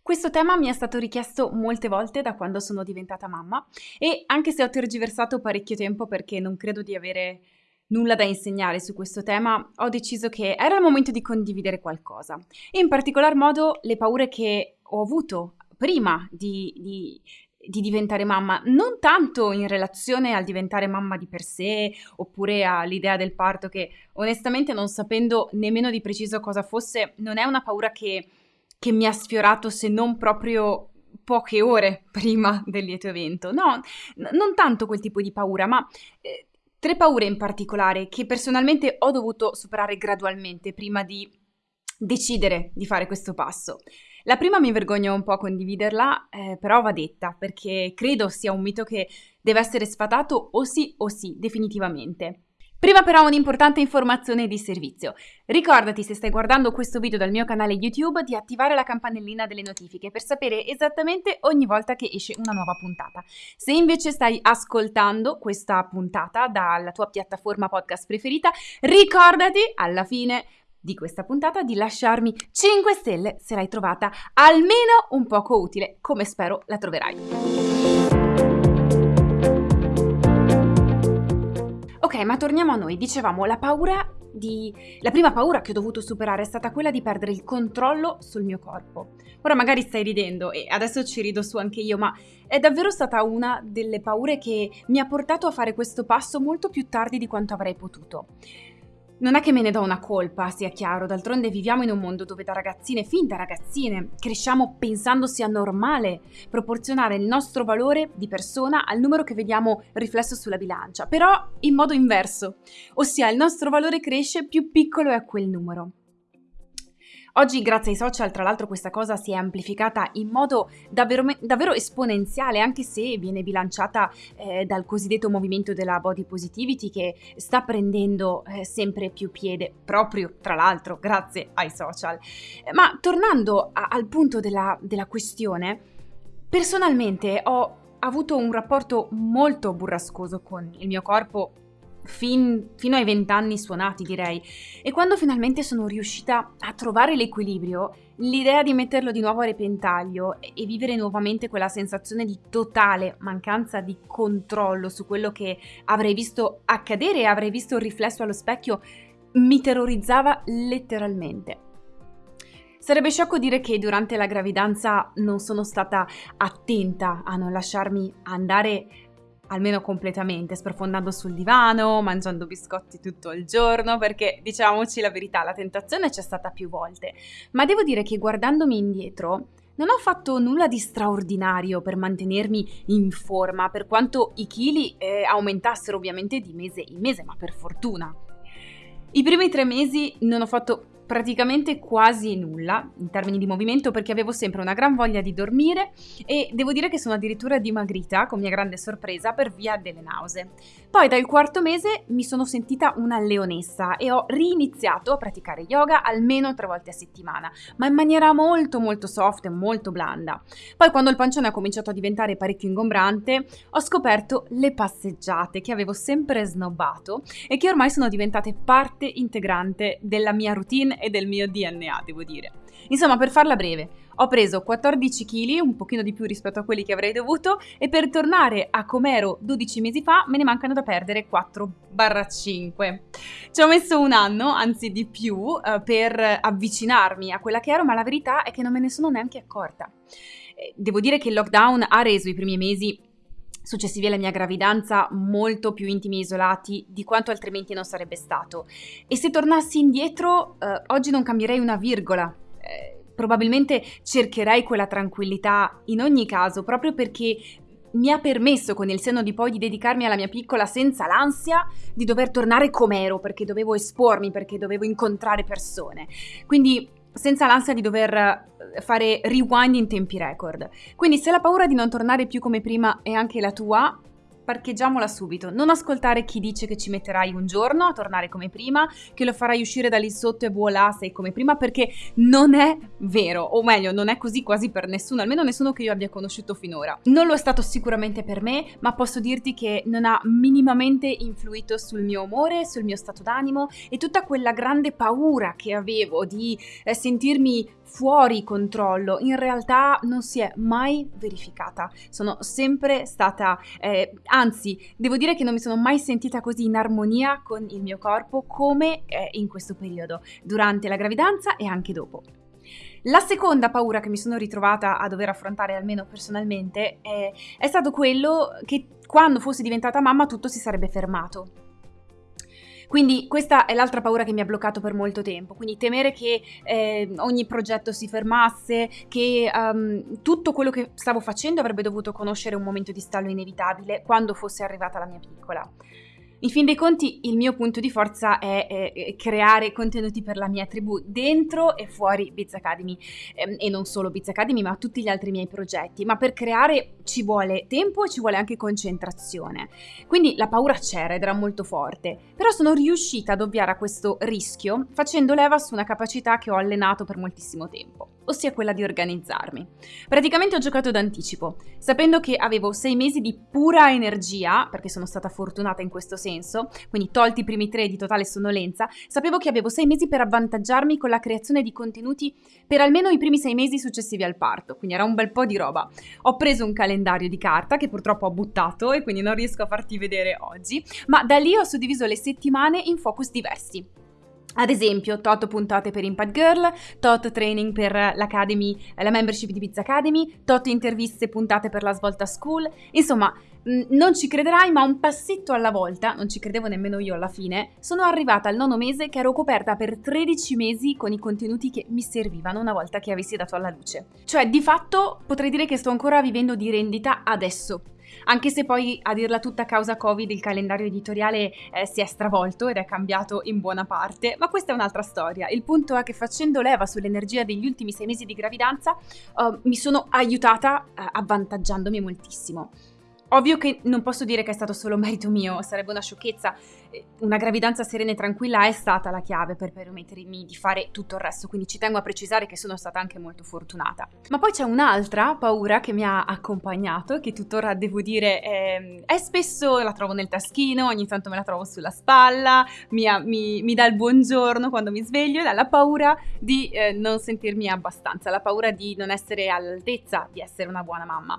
Questo tema mi è stato richiesto molte volte da quando sono diventata mamma e anche se ho tergiversato parecchio tempo perché non credo di avere nulla da insegnare su questo tema, ho deciso che era il momento di condividere qualcosa. E in particolar modo le paure che ho avuto prima di, di, di diventare mamma, non tanto in relazione al diventare mamma di per sé oppure all'idea del parto che onestamente non sapendo nemmeno di preciso cosa fosse, non è una paura che che mi ha sfiorato se non proprio poche ore prima del lieto evento. No, n- non tanto quel tipo di paura, ma eh, tre paure in particolare che personalmente ho dovuto superare gradualmente prima di decidere di fare questo passo. La prima mi vergogno un po' a condividerla, eh, però va detta perché credo sia un mito che deve essere sfatato o sì o sì, definitivamente. Prima però un'importante informazione di servizio. Ricordati se stai guardando questo video dal mio canale YouTube di attivare la campanellina delle notifiche per sapere esattamente ogni volta che esce una nuova puntata. Se invece stai ascoltando questa puntata dalla tua piattaforma podcast preferita, ricordati alla fine di questa puntata di lasciarmi 5 stelle se l'hai trovata almeno un poco utile, come spero la troverai. Ok, ma torniamo a noi. Dicevamo, la paura di... La prima paura che ho dovuto superare è stata quella di perdere il controllo sul mio corpo. Ora magari stai ridendo e adesso ci rido su anche io, ma è davvero stata una delle paure che mi ha portato a fare questo passo molto più tardi di quanto avrei potuto. Non è che me ne do una colpa, sia chiaro, d'altronde viviamo in un mondo dove da ragazzine, fin da ragazzine, cresciamo pensando sia normale proporzionare il nostro valore di persona al numero che vediamo riflesso sulla bilancia, però in modo inverso, ossia il nostro valore cresce più piccolo è quel numero. Oggi, grazie ai social, tra l'altro, questa cosa si è amplificata in modo davvero, davvero esponenziale, anche se viene bilanciata eh, dal cosiddetto movimento della body positivity che sta prendendo eh, sempre più piede, proprio tra l'altro grazie ai social. Ma tornando a, al punto della, della questione, personalmente ho avuto un rapporto molto burrascoso con il mio corpo fin, fino ai vent'anni suonati direi e quando finalmente sono riuscita a trovare l'equilibrio l'idea di metterlo di nuovo a repentaglio e vivere nuovamente quella sensazione di totale mancanza di controllo su quello che avrei visto accadere e avrei visto riflesso allo specchio mi terrorizzava letteralmente. Sarebbe sciocco dire che durante la gravidanza non sono stata attenta a non lasciarmi andare almeno completamente, sprofondando sul divano, mangiando biscotti tutto il giorno, perché diciamoci la verità, la tentazione c'è stata più volte. Ma devo dire che guardandomi indietro, non ho fatto nulla di straordinario per mantenermi in forma, per quanto i chili eh, aumentassero ovviamente di mese in mese, ma per fortuna. I primi tre mesi non ho fatto praticamente quasi nulla in termini di movimento perché avevo sempre una gran voglia di dormire e devo dire che sono addirittura dimagrita con mia grande sorpresa per via delle nausee. Poi dal quarto mese mi sono sentita una leonessa e ho riniziato a praticare yoga almeno tre volte a settimana, ma in maniera molto molto soft e molto blanda. Poi quando il pancione ha cominciato a diventare parecchio ingombrante, ho scoperto le passeggiate che avevo sempre snobbato e che ormai sono diventate parte integrante della mia routine e del mio DNA, devo dire. Insomma, per farla breve, ho preso 14 kg, un pochino di più rispetto a quelli che avrei dovuto, e per tornare a com'ero 12 mesi fa me ne mancano da perdere 4-5. Ci ho messo un anno, anzi di più, eh, per avvicinarmi a quella che ero, ma la verità è che non me ne sono neanche accorta. Eh, devo dire che il lockdown ha reso i primi mesi successivi alla mia gravidanza molto più intimi e isolati di quanto altrimenti non sarebbe stato. E se tornassi indietro, eh, oggi non cambierei una virgola. Eh, probabilmente cercherei quella tranquillità in ogni caso, proprio perché mi ha permesso con il senno di poi di dedicarmi alla mia piccola senza l'ansia di dover tornare com'ero, perché dovevo espormi, perché dovevo incontrare persone. Quindi senza l'ansia di dover eh, fare rewind in tempi record. Quindi se la paura di non tornare più come prima è anche la tua, parcheggiamola subito. Non ascoltare chi dice che ci metterai un giorno a tornare come prima, che lo farai uscire da lì sotto e voilà, sei come prima, perché non è vero, o meglio, non è così quasi per nessuno, almeno nessuno che io abbia conosciuto finora. Non lo è stato sicuramente per me, ma posso dirti che non ha minimamente influito sul mio umore, sul mio stato d'animo e tutta quella grande paura che avevo di eh, sentirmi fuori controllo in realtà non si è mai verificata. Sono sempre stata, eh, anzi, devo dire che non mi sono mai sentita così in armonia con il mio corpo come eh, in questo periodo, durante la gravidanza e anche dopo. La seconda paura che mi sono ritrovata a dover affrontare, almeno personalmente, è, è stato quello che quando fossi diventata mamma tutto si sarebbe fermato. Quindi questa è l'altra paura che mi ha bloccato per molto tempo, quindi temere che eh, ogni progetto si fermasse, che um, tutto quello che stavo facendo avrebbe dovuto conoscere un momento di stallo inevitabile quando fosse arrivata la mia piccola. In fin dei conti il mio punto di forza è, è creare contenuti per la mia tribù dentro e fuori Biz Academy ehm, e non solo Biz Academy ma tutti gli altri miei progetti, ma per creare ci vuole tempo e ci vuole anche concentrazione. Quindi la paura c'era ed era molto forte, però sono riuscita ad ovviare a questo rischio facendo leva su una capacità che ho allenato per moltissimo tempo ossia quella di organizzarmi. Praticamente ho giocato d'anticipo, sapendo che avevo sei mesi di pura energia, perché sono stata fortunata in questo senso, quindi tolti i primi tre di totale sonnolenza, sapevo che avevo sei mesi per avvantaggiarmi con la creazione di contenuti per almeno i primi sei mesi successivi al parto, quindi era un bel po' di roba. Ho preso un calendario di carta che purtroppo ho buttato e quindi non riesco a farti vedere oggi, ma da lì ho suddiviso le settimane in focus diversi. Ad esempio, tot puntate per Impact Girl, tot training per l'Academy, la membership di Pizza Academy, tot interviste puntate per la Svolta School. Insomma, non ci crederai, ma un passetto alla volta, non ci credevo nemmeno io alla fine, sono arrivata al nono mese che ero coperta per 13 mesi con i contenuti che mi servivano una volta che avessi dato alla luce. Cioè, di fatto, potrei dire che sto ancora vivendo di rendita adesso anche se poi a dirla tutta a causa Covid il calendario editoriale eh, si è stravolto ed è cambiato in buona parte, ma questa è un'altra storia. Il punto è che facendo leva sull'energia degli ultimi sei mesi di gravidanza uh, mi sono aiutata uh, avvantaggiandomi moltissimo. Ovvio che non posso dire che è stato solo merito mio, sarebbe una sciocchezza. Una gravidanza serena e tranquilla è stata la chiave per permettermi di fare tutto il resto, quindi ci tengo a precisare che sono stata anche molto fortunata. Ma poi c'è un'altra paura che mi ha accompagnato, che tuttora devo dire è, è spesso la trovo nel taschino, ogni tanto me la trovo sulla spalla, mi, mi, mi dà il buongiorno quando mi sveglio, è la paura di eh, non sentirmi abbastanza, la paura di non essere all'altezza di essere una buona mamma.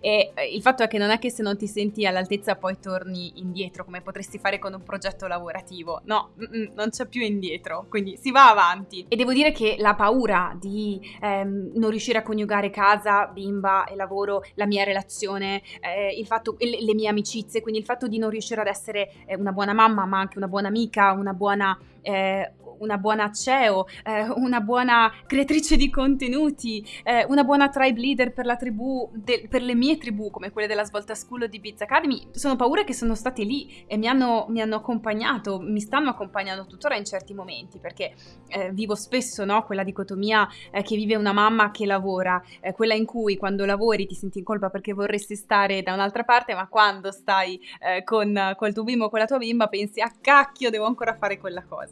E eh, il fatto è che non è che se non ti senti all'altezza poi torni indietro come potresti fare con un progetto lavorativo. No, non c'è più indietro, quindi si va avanti. E devo dire che la paura di ehm, non riuscire a coniugare casa, bimba e lavoro, la mia relazione, eh, il fatto, le, le, mie amicizie, quindi il fatto di non riuscire ad essere eh, una buona mamma, ma anche una buona amica, una buona eh, una buona CEO, eh, una buona creatrice di contenuti, eh, una buona tribe leader per la tribù, de- per le mie tribù come quelle della Svolta School o di Biz Academy, sono paure che sono state lì e mi hanno, mi hanno accompagnato, mi stanno accompagnando tuttora in certi momenti perché eh, vivo spesso no, quella dicotomia eh, che vive una mamma che lavora, eh, quella in cui quando lavori ti senti in colpa perché vorresti stare da un'altra parte, ma quando stai con, col tuo bimbo o con la tua bimba pensi a ah, cacchio devo ancora fare quella cosa.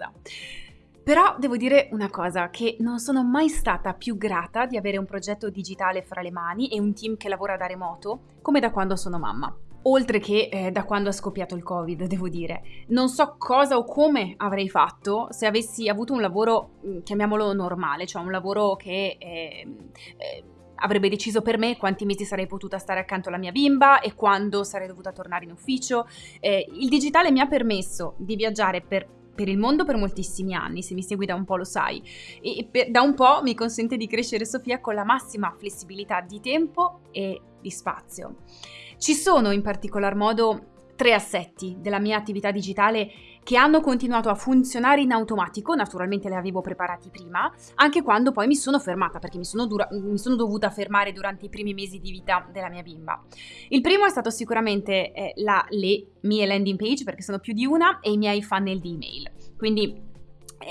Però devo dire una cosa, che non sono mai stata più grata di avere un progetto digitale fra le mani e un team che lavora da remoto come da quando sono mamma. Oltre che eh, da quando è scoppiato il Covid, devo dire. Non so cosa o come avrei fatto se avessi avuto un lavoro, mm, chiamiamolo normale, cioè un lavoro che... Eh, eh, avrebbe deciso per me quanti mesi sarei potuta stare accanto alla mia bimba e quando sarei dovuta tornare in ufficio. Eh, il digitale mi ha permesso di viaggiare per per il mondo per moltissimi anni, se mi segui da un po' lo sai, e per, da un po' mi consente di crescere Sofia con la massima flessibilità di tempo e di spazio. Ci sono in particolar modo tre assetti della mia attività digitale che hanno continuato a funzionare in automatico, naturalmente li avevo preparati prima, anche quando poi mi sono fermata, perché mi sono, dura- mi sono dovuta fermare durante i primi mesi di vita della mia bimba. Il primo è stato sicuramente eh, la, le mie landing page, perché sono più di una, e i miei funnel di email. Quindi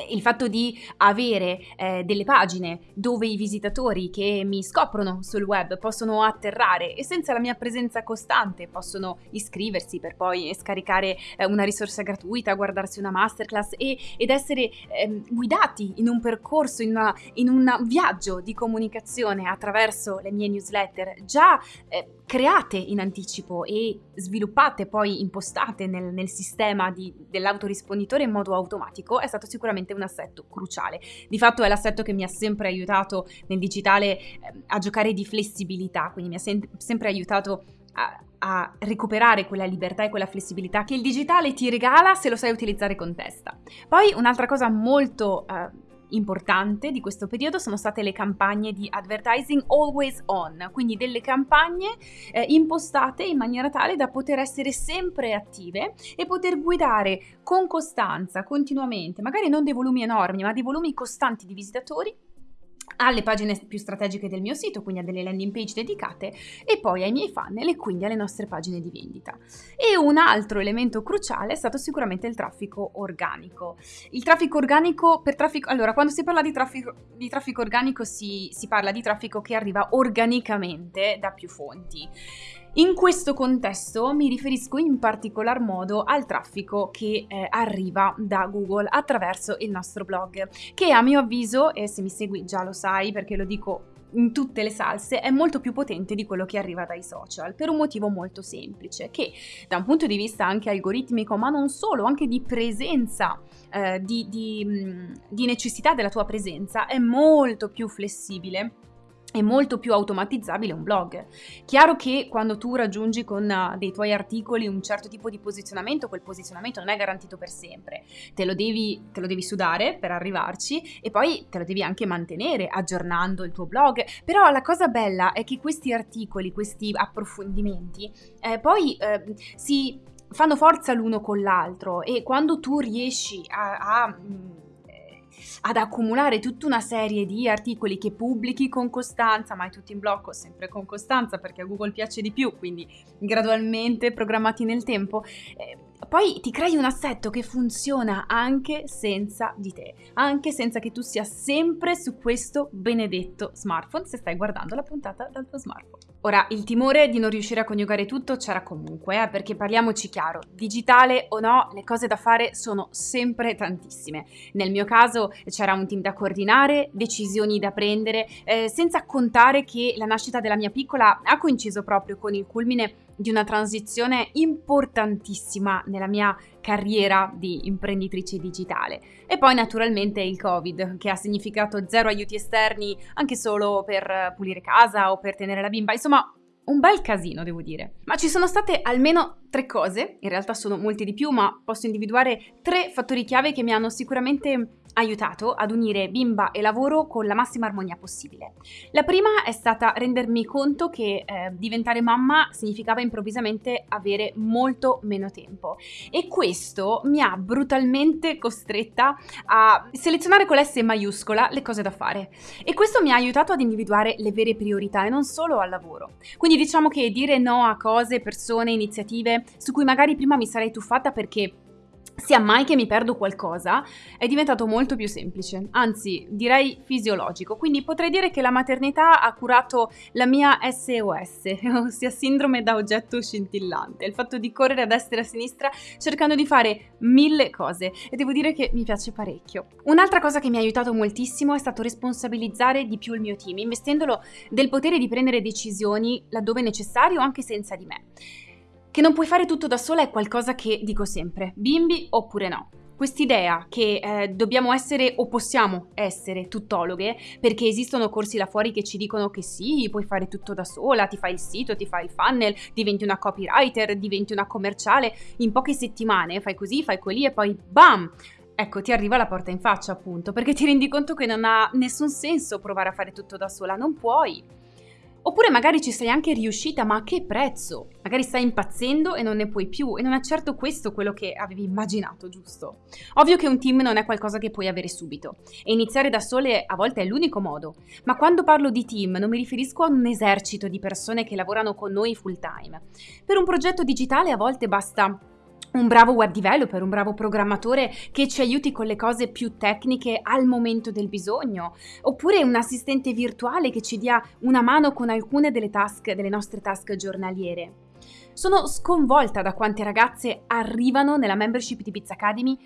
il fatto di avere eh, delle pagine dove i visitatori che mi scoprono sul web possono atterrare e senza la mia presenza costante possono iscriversi per poi scaricare eh, una risorsa gratuita, guardarsi una masterclass e, ed essere eh, guidati in un percorso, in, una, in, un viaggio di comunicazione attraverso le mie newsletter. Già eh, create in anticipo e sviluppate poi impostate nel, nel sistema di, dell'autorisponditore in modo automatico è stato sicuramente un assetto cruciale. Di fatto è l'assetto che mi ha sempre aiutato nel digitale eh, a giocare di flessibilità, quindi mi ha sem- sempre aiutato a, a, recuperare quella libertà e quella flessibilità che il digitale ti regala se lo sai utilizzare con testa. Poi un'altra cosa molto... Eh, importante di questo periodo sono state le campagne di advertising always on, quindi delle campagne eh, impostate in maniera tale da poter essere sempre attive e poter guidare con costanza, continuamente, magari non dei volumi enormi, ma dei volumi costanti di visitatori alle pagine più strategiche del mio sito, quindi a delle landing page dedicate, e poi ai miei funnel e quindi alle nostre pagine di vendita. E un altro elemento cruciale è stato sicuramente il traffico organico. Il traffico organico, per traffico, allora quando si parla di traffico, di traffico organico si, si parla di traffico che arriva organicamente da più fonti. In questo contesto mi riferisco in particolar modo al traffico che eh, arriva da Google attraverso il nostro blog, che a mio avviso, e se mi segui già lo sai perché lo dico in tutte le salse è molto più potente di quello che arriva dai social per un motivo molto semplice che da un punto di vista anche algoritmico ma non solo anche di presenza eh, di, di, di necessità della tua presenza è molto più flessibile è molto più automatizzabile un blog. Chiaro che quando tu raggiungi con uh, dei tuoi articoli un certo tipo di posizionamento, quel posizionamento non è garantito per sempre. Te lo, devi, te lo devi sudare per arrivarci e poi te lo devi anche mantenere aggiornando il tuo blog. Però la cosa bella è che questi articoli, questi approfondimenti, eh, poi eh, si fanno forza l'uno con l'altro e quando tu riesci a, a ad accumulare tutta una serie di articoli che pubblichi con costanza, mai tutti in blocco, sempre con costanza perché a Google piace di più, quindi gradualmente programmati nel tempo. Eh, poi ti crei un assetto che funziona anche senza di te, anche senza che tu sia sempre su questo benedetto smartphone se stai guardando la puntata dal tuo smartphone. Ora, il timore di non riuscire a coniugare tutto c'era comunque, eh, perché parliamoci chiaro, digitale o no, le cose da fare sono sempre tantissime. Nel mio caso c'era un team da coordinare, decisioni da prendere, eh, senza contare che la nascita della mia piccola ha coinciso proprio con il culmine di una transizione importantissima nella mia carriera di imprenditrice digitale. E poi naturalmente il Covid, che ha significato zero aiuti esterni anche solo per pulire casa o per tenere la bimba, insomma un bel casino devo dire. Ma ci sono state almeno tre cose, in realtà sono molte di più, ma posso individuare tre fattori chiave che mi hanno sicuramente aiutato ad unire bimba e lavoro con la massima armonia possibile. La prima è stata rendermi conto che eh, diventare mamma significava improvvisamente avere molto meno tempo e questo mi ha brutalmente costretta a selezionare con l'S maiuscola le cose da fare e questo mi ha aiutato ad individuare le vere priorità e non solo al lavoro. Quindi diciamo che dire no a cose, persone, iniziative su cui magari prima mi sarei tuffata perché sia mai che mi perdo qualcosa, è diventato molto più semplice, anzi direi fisiologico. Quindi potrei dire che la maternità ha curato la mia SOS, ossia sindrome da oggetto scintillante, il fatto di correre a destra e a sinistra cercando di fare mille cose e devo dire che mi piace parecchio. Un'altra cosa che mi ha aiutato moltissimo è stato responsabilizzare di più il mio team, investendolo del potere di prendere decisioni laddove necessario anche senza di me. Che non puoi fare tutto da sola è qualcosa che dico sempre, bimbi oppure no. Quest'idea che eh, dobbiamo essere o possiamo essere tuttologhe, perché esistono corsi là fuori che ci dicono che sì, puoi fare tutto da sola, ti fai il sito, ti fai il funnel, diventi una copywriter, diventi una commerciale, in poche settimane fai così, fai quelli e poi bam! Ecco, ti arriva la porta in faccia appunto, perché ti rendi conto che non ha nessun senso provare a fare tutto da sola, non puoi. Oppure magari ci sei anche riuscita, ma a che prezzo? Magari stai impazzendo e non ne puoi più e non è certo questo quello che avevi immaginato, giusto? Ovvio che un team non è qualcosa che puoi avere subito e iniziare da sole a volte è l'unico modo, ma quando parlo di team non mi riferisco a un esercito di persone che lavorano con noi full time. Per un progetto digitale a volte basta un bravo web developer, un bravo programmatore che ci aiuti con le cose più tecniche al momento del bisogno, oppure un assistente virtuale che ci dia una mano con alcune delle task, delle nostre task giornaliere. Sono sconvolta da quante ragazze arrivano nella membership di Pizza Academy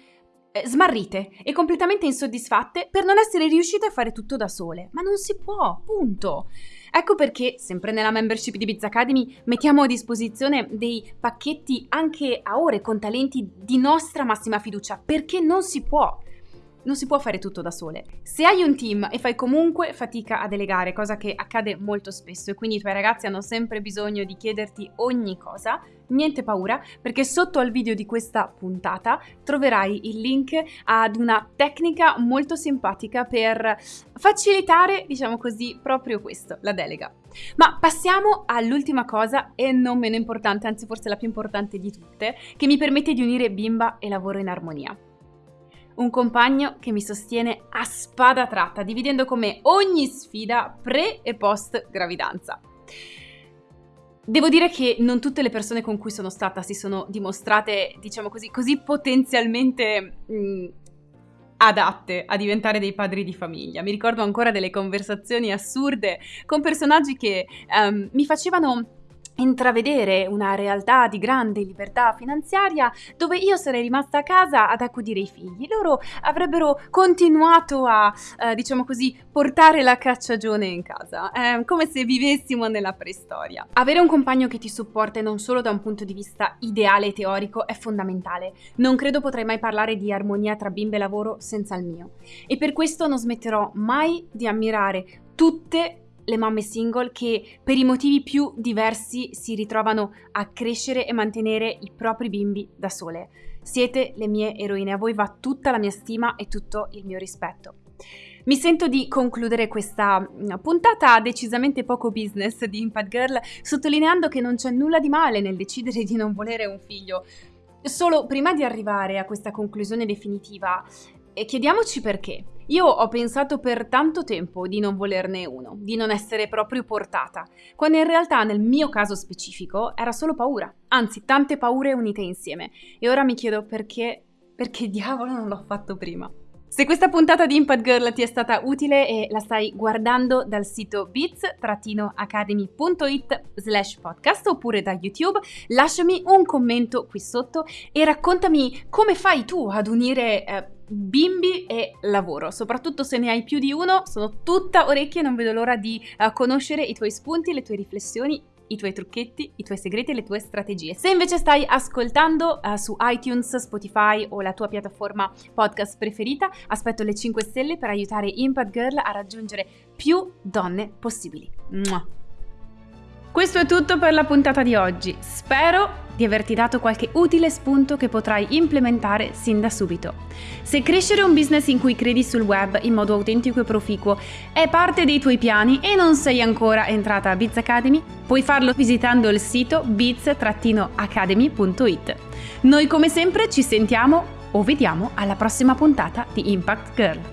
eh, smarrite e completamente insoddisfatte per non essere riuscite a fare tutto da sole. Ma non si può, punto. Ecco perché, sempre nella membership di Biz Academy, mettiamo a disposizione dei pacchetti anche a ore con talenti di nostra massima fiducia, perché non si può non si può fare tutto da sole. Se hai un team e fai comunque fatica a delegare, cosa che accade molto spesso e quindi i tuoi ragazzi hanno sempre bisogno di chiederti ogni cosa, niente paura perché sotto al video di questa puntata troverai il link ad una tecnica molto simpatica per facilitare, diciamo così, proprio questo, la delega. Ma passiamo all'ultima cosa e non meno importante, anzi forse la più importante di tutte, che mi permette di unire bimba e lavoro in armonia un compagno che mi sostiene a spada tratta, dividendo con me ogni sfida pre e post gravidanza. Devo dire che non tutte le persone con cui sono stata si sono dimostrate, diciamo così, così potenzialmente mh, mm, adatte a diventare dei padri di famiglia. Mi ricordo ancora delle conversazioni assurde con personaggi che um, mi facevano intravedere una realtà di grande libertà finanziaria dove io sarei rimasta a casa ad accudire i figli. Loro avrebbero continuato a, eh, diciamo così, portare la cacciagione in casa, eh, come se vivessimo nella preistoria. Avere un compagno che ti supporta non solo da un punto di vista ideale e teorico è fondamentale. Non credo potrei mai parlare di armonia tra bimbe e lavoro senza il mio. E per questo non smetterò mai di ammirare tutte le mamme single che per i motivi più diversi si ritrovano a crescere e mantenere i propri bimbi da sole. Siete le mie eroine, a voi va tutta la mia stima e tutto il mio rispetto. Mi sento di concludere questa mm, puntata decisamente poco business di Impact Girl sottolineando che non c'è nulla di male nel decidere di non volere un figlio. Solo prima di arrivare a questa conclusione definitiva, e chiediamoci perché. Io ho pensato per tanto tempo di non volerne uno, di non essere proprio portata, quando in realtà nel mio caso specifico era solo paura, anzi tante paure unite insieme. E ora mi chiedo perché, perché diavolo non l'ho fatto prima. Se questa puntata di Impact Girl ti è stata utile e la stai guardando dal sito bits-academy.it slash podcast oppure da YouTube, lasciami un commento qui sotto e raccontami come fai tu ad unire eh, bimbi e lavoro, soprattutto se ne hai più di uno, sono tutta orecchie e non vedo l'ora di uh, conoscere i tuoi spunti, le tue riflessioni i tuoi trucchetti, i tuoi segreti e le tue strategie. Se invece stai ascoltando uh, su iTunes, Spotify o la tua piattaforma podcast preferita, aspetto le 5 stelle per aiutare Impact Girl a raggiungere più donne possibili. Mua. Questo è tutto per la puntata di oggi. Spero di averti dato qualche utile spunto che potrai implementare sin da subito. Se crescere un business in cui credi sul web in modo autentico e proficuo è parte dei tuoi piani e non sei ancora entrata a Biz Academy, puoi farlo visitando il sito biz-academy.it. Noi come sempre ci sentiamo o vediamo alla prossima puntata di Impact Girl.